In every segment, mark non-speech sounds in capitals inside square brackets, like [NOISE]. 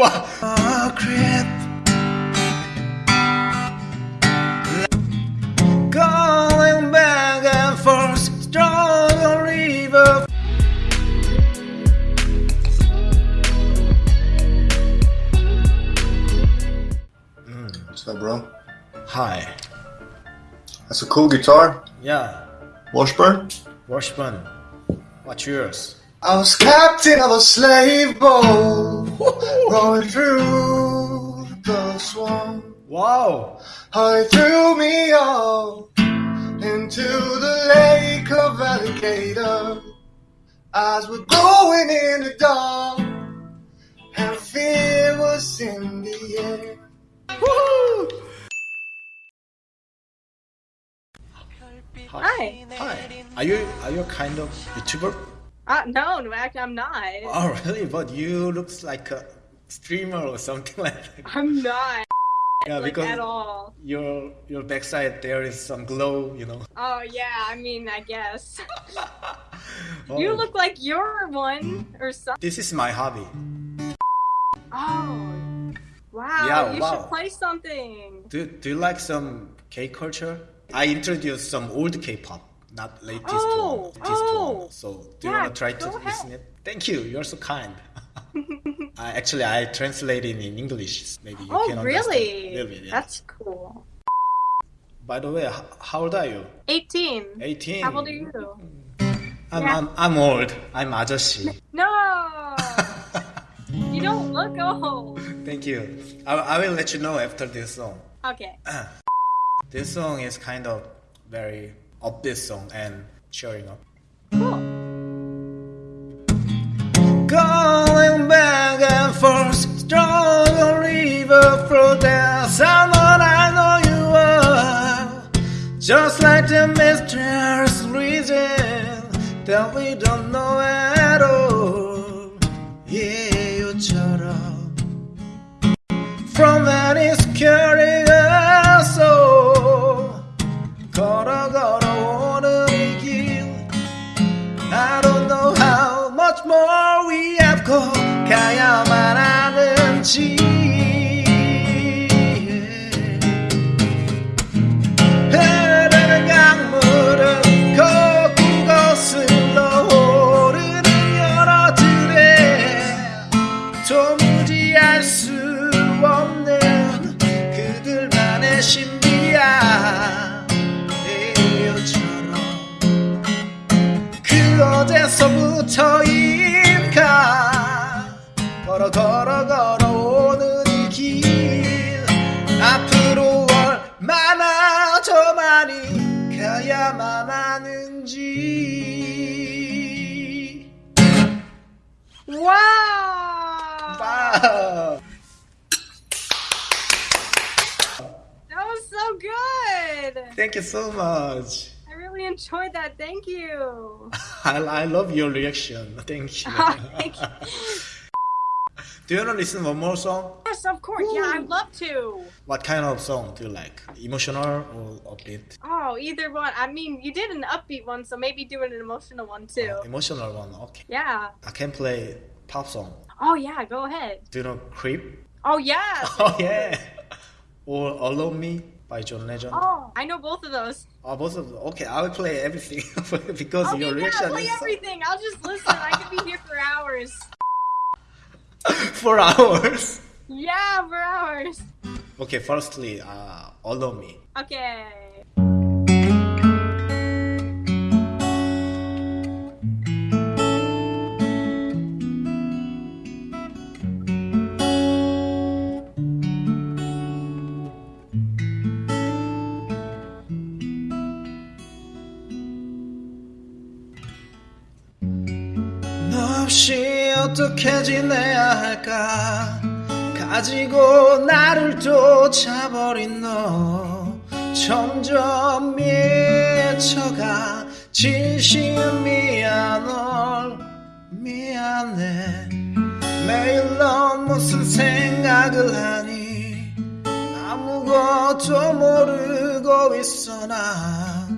와. Going back and forth, strong river. Mm, what's up, bro? Hi. That's a cool guitar. Yeah. Washburn? Washburn. What's yours? I was captain of a slave boat, [LAUGHS] rowing through the swamp. Wow. I threw me off into the lake of alligator. Eyes were going in the dark, and fear was in the air. Hi. Hi. Are you are you a kind of YouTuber? Uh, no, in fact, I'm not. Oh really? But you looks like a streamer or something [LAUGHS] like that. I'm not. Yeah, like, because at all. your your backside there is some glow, you know. Oh, yeah, I mean, I guess. [LAUGHS] Oh. You look like you're one or something. This is my hobby. Oh. Wow, Yeah, you wow. should play something. Do do you like some K culture? I introduced some old K-pop, not latest oh, one. Latest oh, one. So do yeah, you want to try to ahead. listen it? Thank you. You're so kind. [LAUGHS] Actually, I translated in English. Maybe you oh, can really? Understand bit, yeah. That's cool. By the way, how, old are you? 18. 18. How old are you? I'm, yeah. I'm, I'm old. I'm ajoshi. [LAUGHS] No! you don't look old. Thank you. I, I will let you know after this song. Okay. [CLEARS THROAT] this song is kind of very upbeat song and cheering up. Cool. Going back and forth, strong river flow there. Someone I know you are. Just like the mysterious reason that we don't Thank you so much. I really enjoyed that. Thank you. [LAUGHS] I, I love your reaction. Thank you. [LAUGHS] Thank you. [LAUGHS] Do you want to listen one more song? Yes, of course. Yeah, I'd love to. What kind of song do you like? Emotional or upbeat? Oh, either one. I mean, you did an upbeat one, so maybe do an emotional one too. Uh, emotional one. Okay. Yeah. I can play pop song. Oh, yeah, go ahead. Do you know Creep? Oh, yeah. Oh yeah. Or All of Me by John Legend. Oh, I know both of those. Oh, both of them. Okay, I will play everything [LAUGHS] because Okay, your yeah, reaction play is everything. I'll just listen. I could be here for hours. [LAUGHS] for hours. Yeah, for hours. Okay, firstly, uh, All of Me. Okay. 없이 어떻게 지내야 할까? 가지고 나를 쫓아버린 너. 점점 미쳐가 진심 미안 널 미안해. 매일 넌 무슨 생각을 하니? 아무것도 모르고 있어 나.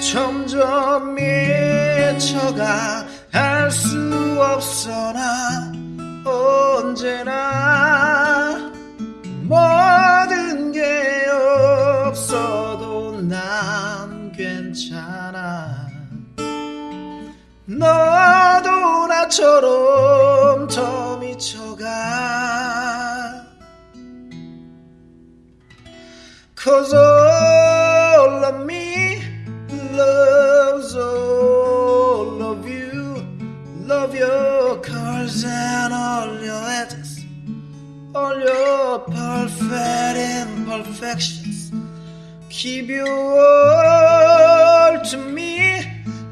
점점 미쳐가 할수 너도 나처럼 더 미쳐가 Cause all of me loves all of you Love your curves and all your edges All your perfect imperfections Keep you all to me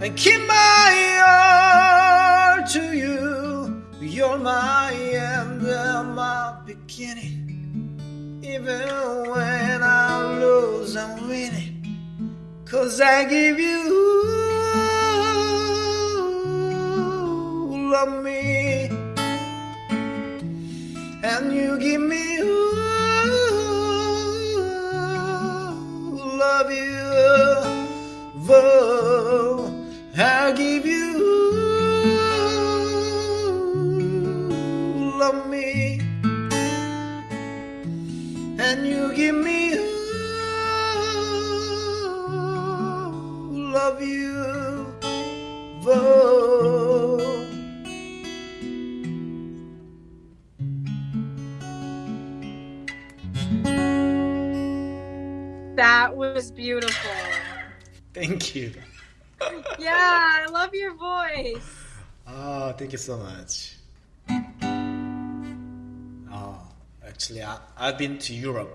and keep my heart to you. You're my end and my beginning. Even when I lose, I'm winning. Cause I give you love me. And you give me love you. Whoa, and you give me love you. Whoa. That was beautiful. Thank you. Yeah, I love your voice. Oh, thank you so much. Actually, I, I've been to Europe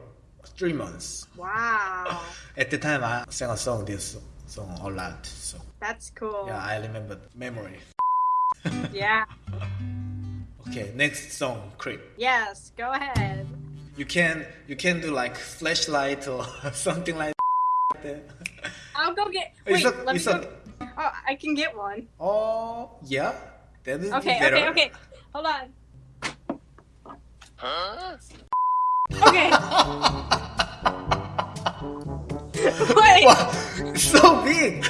three months. Wow. [LAUGHS] At the time, I sang a song, this song a lot. So That's cool. yeah, I remember memory. [LAUGHS] Yeah. Okay, next song, Creep. Yes, go ahead. You can you can do like flashlight or [LAUGHS] something like that. I'll go get. Wait, a- let me go. a- Oh, I can get one. Oh yeah, that is Okay, better. okay, okay. Hold on. Okay. [LAUGHS] Wait. It's [LAUGHS] so big.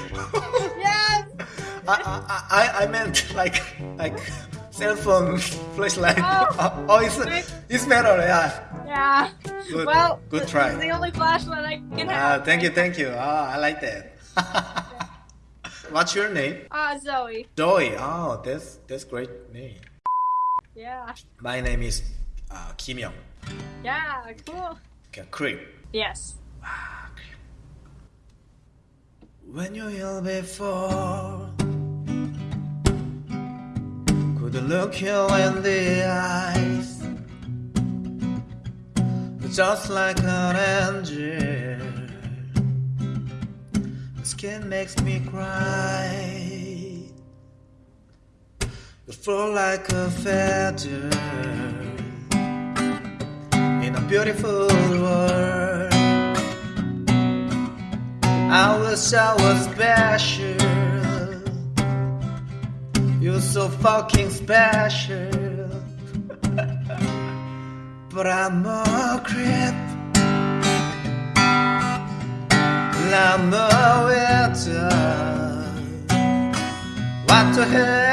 Yes. I, I I I meant like like cell phone flashlight. Oh. [LAUGHS] oh, it's it's better. Yeah. Yeah. Good. Well, good try. Is the only flashlight I can Ah, have. thank you, thank you. Ah, I like that. What's your name? Ah, Zoe. Joy. Oh, that's that's great name. Yeah. My name is uh, Kim Young. Yeah. Cool. Okay, Creep. Yes. When you're here before, could look you in the eyes, just like an angel. Skin makes me cry. You flow like a feather beautiful world. I wish I was special. You're so fucking special. [LAUGHS] but I'm a creep. I'm a winter. What the hell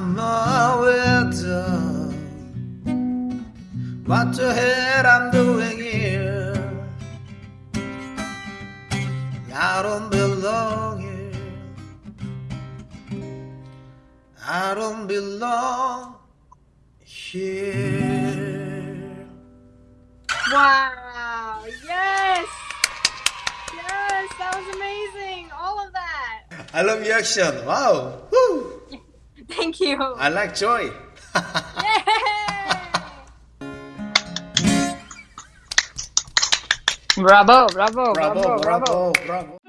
I'm a widow. What the hell I'm doing here? I don't belong here. I don't belong here. Wow. Yes. Yes. That was amazing. All of that. I love your action. Wow. Woo. Thank you. I like joy. bravo, bravo, bravo, bravo, bravo. bravo.